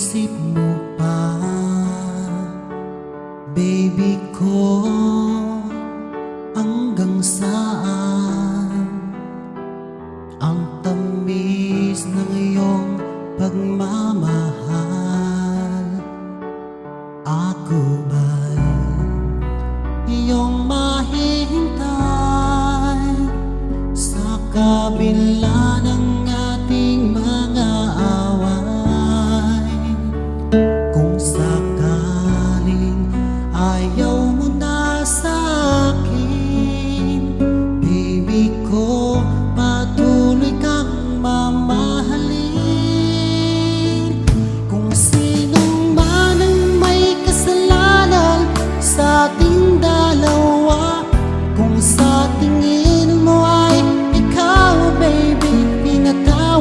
isip mo pa Baby ko Hanggang saan? Ang tamis ng iyong pagmamahal.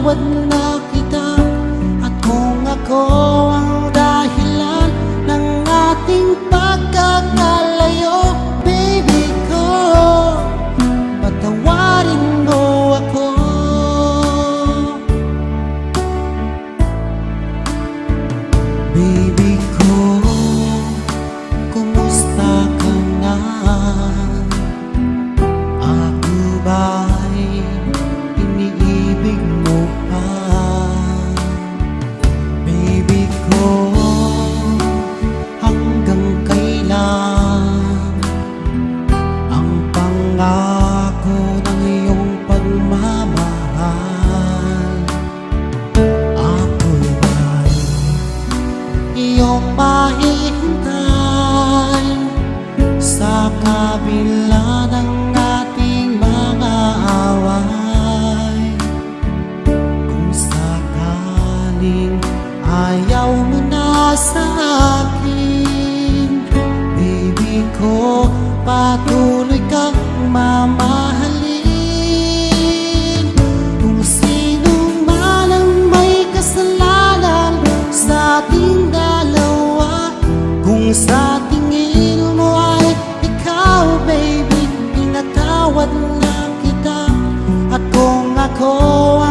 wouldn't call